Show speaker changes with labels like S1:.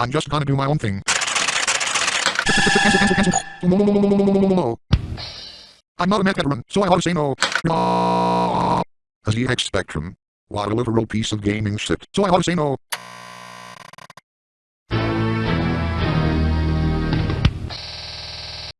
S1: I'm just gonna do my own thing. Cancel, cancel, cancel. I'm not a mech veteran, so I ought to say no. no. A ZX Spectrum. What a literal piece of gaming shit, so I ought to say no.